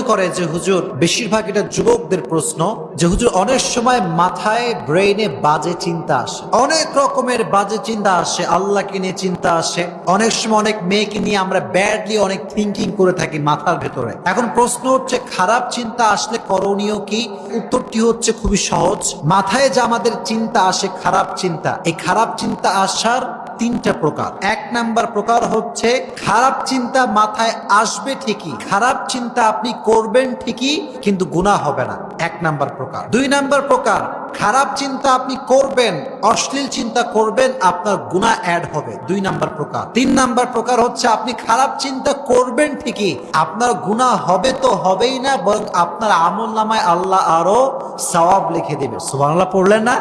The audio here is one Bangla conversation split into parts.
করে যে হুজুর, বেশিরভাগ এটা যুবকদের প্রশ্ন, যে হুজুর, অনেক সময় মাথায় ব্রেইনে বাজে চিন্তা আসে। অনেক রকমের বাজে চিন্তা আসে, আল্লাহকে নিয়ে চিন্তা আসে। অনেক সময় অনেক মেয়েকে নিয়ে আমরা ব্যাডলি অনেক থিঙ্কিং করে থাকি মাথার ভেতরে। এখন প্রশ্ন হচ্ছে, খারাপ চিন্তা আসলে করণীয় কি? উত্তরটি হচ্ছে খুবই সহজ, মাথায় যে আমাদের চিন্তা আসে খারাপ চিন্তা, এই খারাপ চিন্তা আসার তিনটা প্রকার। এক নাম্বার প্রকার হচ্ছে খারাপ চিন্তা মাথায় আসবে ঠিকই, খারাপ চিন্তা আপনি করবেন ঠিকই, কিন্তু গুণা হবে না। এক নাম্বার প্রকার। দুই নাম্বার প্রকার, খারাপ চিন্তা আপনি করবেন, অশ্লীল চিন্তা করবেন, আপনার গুণা অ্যাড হবে। দুই নাম্বার প্রকার। তিন নাম্বার প্রকার হচ্ছে আপনি খারাপ চিন্তা করবেন ঠিকই, আপনার গুণা হবে তো হবেই না, বরং আপনার আমল নামায় আল্লাহ আরও সওয়াব লিখে দেবে। সুবহানাল্লাহ, পড়লেন না?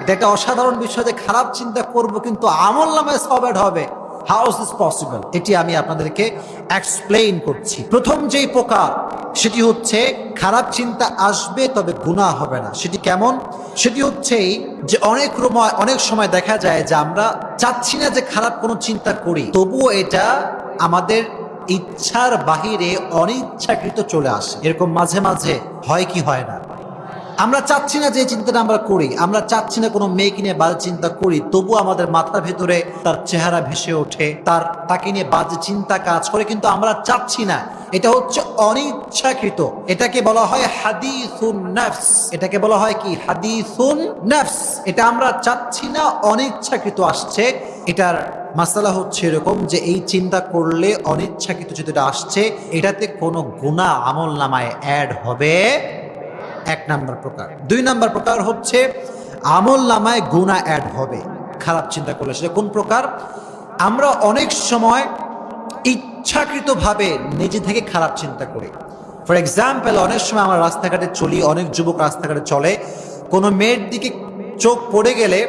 এটা একটা অসাধারণ বিষয় যে খারাপ চিন্তা করব, কিন্তু আমল নামায় সবেড হবে। হাউস ইজ পসিবল এটি আমি আপনাদেরকে এক্সপ্লেইন করছি। প্রথম যেই প্রকার, সেটি হচ্ছে খারাপ চিন্তা আসবে তবে গুনাহ হবে না। সেটি কেমন? সেটি হচ্ছে যে অনেক অনেক সময় দেখা যায় যে আমরা চাচ্ছি না যে খারাপ কোনো চিন্তা করি। তবুও এটা আমাদের ইচ্ছার বাহিরে অনিচ্ছাকৃত চলে আসে। এরকম মাঝে মাঝে হয় কি হয় না? আমরা চাচ্ছি না যে চিন্তাটা আমরা করি, আমরা চাচ্ছি না কোনো মেয়েকে নিয়ে বাজে চিন্তা করি, তবু আমাদের মাথার ভেতরে তার চেহারা ভেসে ওঠে, তার, তাকে নিয়ে বাজে চিন্তা কাজ করে, কিন্তু আমরা চাচ্ছি না। এটা হচ্ছে অনিচ্ছাকৃত। এটাকে বলা হয় হাদিসুন নাফস। এটাকে বলা হয় কি? হাদিসুন নাফস। এটা আমরা চাচ্ছি না, অনিচ্ছাকৃত আসছে। এটার মাসালা হচ্ছে এরকম যে এই চিন্তা করলে অনিচ্ছাকৃত যেটা আসছে, এটাতে কোনো গুণা আমল নামায় অ্যাড হবে এক নাম্বার প্রকার। দুই নাম্বার প্রকার হচ্ছে আমল নামায় গুণা অ্যাড হবে। খারাপ চিন্তা করলে সেটা কোন প্রকার? আমরা অনেক সময় ইচ্ছাকৃতভাবে নিজে থেকে খারাপ চিন্তা করি। ফর এক্সাম্পল অনেক সময় আমরা রাস্তাঘাটে চলি, অনেক যুবক রাস্তাঘাটে চলে। কোনো মেয়ের দিকে চোখ পড়ে গেলে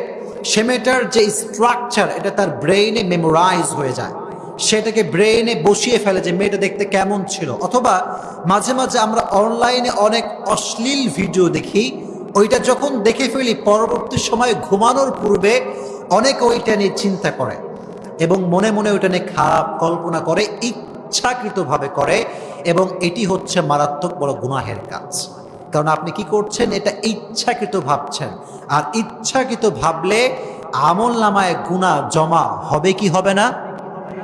সে মেয়েটার যে স্ট্রাকচার এটা তার ব্রেইনে মেমোরাইজ হয়ে যায়। সেটাকে ব্রেইনে বসিয়ে ফেলে যে মেয়েটা দেখতে কেমন ছিল। অথবা মাঝে মাঝে আমরা অনলাইনে অনেক অশ্লীল ভিডিও দেখি, ওইটা যখন দেখে ফেলি, পরবর্তী সময় ঘুমানোর পূর্বে অনেক ওইটা নিয়ে চিন্তা করে এবং মনে মনে ওইটা নিয়ে খারাপ কল্পনা করে, ইচ্ছাকৃতভাবে করে এবং এটি হচ্ছে মারাত্মক বড় গুনাহের কাজ। কারণ আপনি কি করছেন? এটা ইচ্ছাকৃত ভাবছেন। আর ইচ্ছাকৃত ভাবলে আমল নামায় গুণা জমা হবে কি হবে না?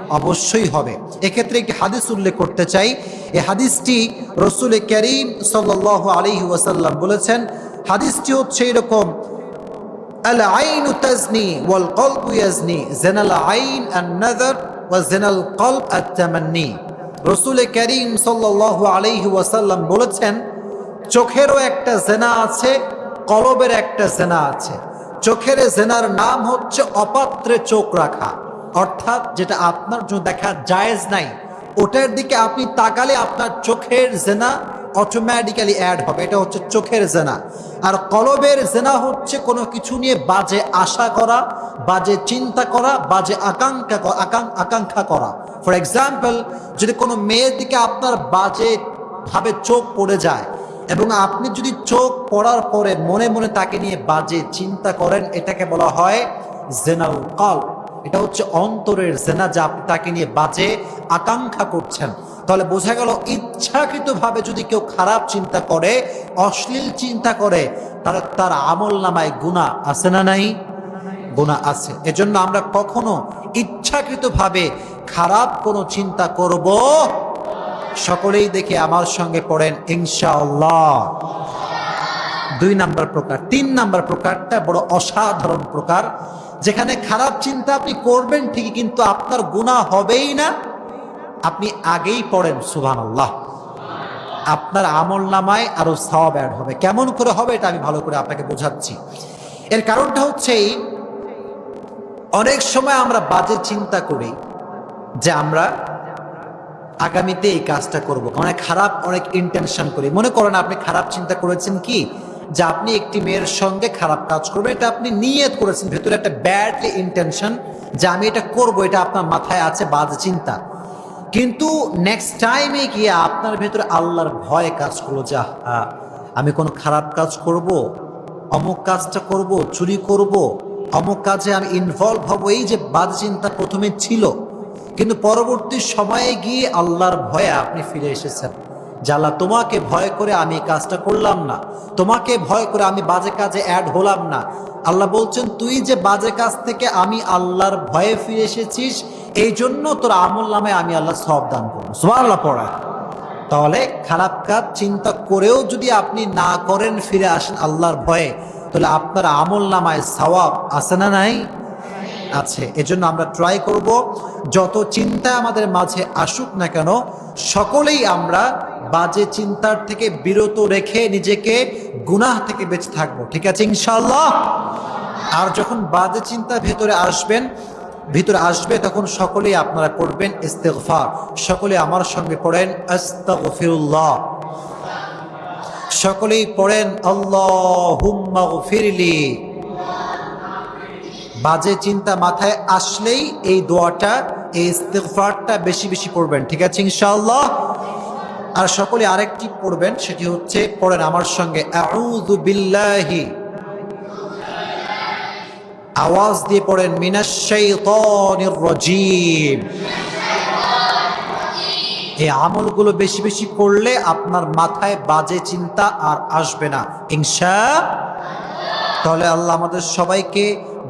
অবশ্যই হবে। এক্ষেত্রে একটি হাদিস উল্লেখ করতে চাই। এই হাদিসটি রসুল করিম সাল আলী ওয়াসাল্লাম বলেছেন, হাদিসটি হচ্ছে এরকম রসুল বলেছেন, চোখেরও একটা জেনা আছে, কলবের একটা জেনা আছে। চোখের জেনার নাম হচ্ছে অপাত্রে চোখ রাখা। অর্থাৎ যেটা আপনার জন্য দেখা জায়েজ নাই, ওটার দিকে আপনি তাকালে আপনার চোখের জেনা অটোমেটিক্যালি অ্যাড হবে। এটা হচ্ছে চোখের জেনা। আর কলবের জেনা হচ্ছে কোনো কিছু নিয়ে বাজে আশা করা, বাজে চিন্তা করা, বাজে আকাঙ্ক্ষা আকাঙ্ক্ষা করা। ফর এক্সাম্পল যদি কোনো মেয়ের দিকে আপনার বাজে ভাবে চোখ পড়ে যায় এবং আপনি যদি চোখ পড়ার পরে মনে মনে তাকে নিয়ে বাজে চিন্তা করেন, এটাকে বলা হয় জেনাল কল এটা হচ্ছে অন্তরের জেনা যা আপনি তাকে নিয়ে বাজে আকাঙ্ক্ষা করছেন। তাহলে বোঝা গেল ইচ্ছাকৃতভাবে যদি কেউ খারাপ চিন্তা করে, অশ্লীল চিন্তা করে, তাহলে তার আমল নামায় গুণা আছে না নাই? গুণা আছে। এজন্য আমরা কখনো ইচ্ছাকৃতভাবে খারাপ কোনো চিন্তা করব। সকলেই দেখে আমার সঙ্গে পড়েন, ইনশাআল্লাহ। দুই নাম্বার প্রকার। তিন নাম্বার প্রকারটা বড় অসাধারণ প্রকার। যেখানে খারাপ চিন্তা আপনি করবেন ঠিকই, কিন্তু আপনার গুণা হবেই না। আপনি আগেই পড়েন সুভান আল্লাহ আপনার আমল নামায় আরও সব অ্যাড হবে। কেমন করে হবে এটা আমি ভালো করে আপনাকে বোঝাচ্ছি। এর কারণটা হচ্ছে এই, অনেক সময় আমরা বাজে চিন্তা করি যে আমরা আগামীতে এই কাজটা করব। অনেক খারাপ অনেক ইন্টেনশন করি। মনে করেন আপনি খারাপ চিন্তা করেছেন কি? যে আপনি একটি মেয়ের সঙ্গে খারাপ কাজ করবেন, এটা আপনি নিয়ত করেছেন। ভেতরে একটা ব্যাডলি ইন্টেনশন যে আমি এটা করব, এটা আপনার মাথায় আছে, বাজে চিন্তা। কিন্তু নেক্সট টাইমে গিয়ে আপনার ভেতরে আল্লাহর ভয় কাজ করল যা আমি কোনো খারাপ কাজ করব, অমুক কাজটা করব, চুরি করব, অমুক কাজে আমি ইনভলভ হব, এই যে বাদ চিন্তা প্রথমে ছিল। কিন্তু পরবর্তী সময়ে গিয়ে আল্লাহর ভয়ে আপনি ফিরে এসেছেন। জালা তোমাকে ভয় করে আমি কাজটা করলাম না। তোমাকে ভয় করে আমি বাজে কাজে অ্যাড হলাম না। আল্লাহ বলছেন, তুই যে বাজে কাজ থেকে আমি আল্লাহর ভয়ে ফিরে এসেছিস, এই জন্য তোর আমল নামে আমি আল্লাহ সব দান করব। সুবহানাল্লাহ পড়া। তাহলে খারাপ কাজ চিন্তা করেও যদি আপনি না করেন, ফিরে আসেন আল্লাহর ভয়ে, তাহলে আপনার আমল নামায় সওয়াব আছে না নাই? আছে। এজন্য আমরা ট্রাই করব, যত চিন্তা আমাদের মাঝে আসুক না কেন সকলেই আমরা বাজে চিন্তার থেকে বিরত রেখে নিজেকে গুনাহ থেকে বেঁচে থাকব। ঠিক আছে ইনশাল্লাহ আর যখন বাজে চিন্তা ভেতরে আসবেন, ভিতরে আসবে, তখন সকলেই আপনারা করবেন ইস্তেগফার। সকলে আমার সঙ্গে পড়েন আস্তাগফিরুল্লাহ। সকলেই পড়েন আল্লাহুম্মা বাজে চিন্তা মাথায় আসলেই এই দোয়াটা এই ইস্তেগফারটা বেশি বেশি পড়বেন, ঠিক আছে ইনশাআল্লাহ? আর সকলে আরেকটি পড়বেন, সেটি হচ্ছে, পড়েন আমার সঙ্গে আওয়াজ দিয়ে পড়েন মিনাশ শাইতানির রাজিম এই আমলগুলো বেশি বেশি করলে আপনার মাথায় বাজে চিন্তা আর আসবে না। ইনশা তাহলে আল্লাহ আমাদের সবাইকে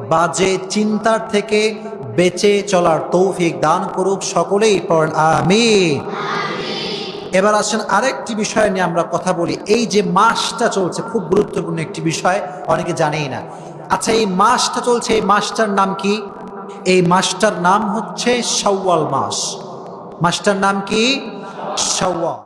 বাজে চিন্তার থেকে বেঁচে চলার তৌফিক দান করুক সকলেই, পড়েন আমি এবার আসেন আরেকটি বিষয় নিয়ে আমরা কথা বলি। এই যে মাসটা চলছে, খুব গুরুত্বপূর্ণ একটি বিষয়, অনেকে জানেই না। আচ্ছা এই মাসটা চলছে, এই মাসটার নাম কি? এই মাসটার নাম হচ্ছে শাওয়াল মাস। মাসটার নাম কি? শাওয়াল।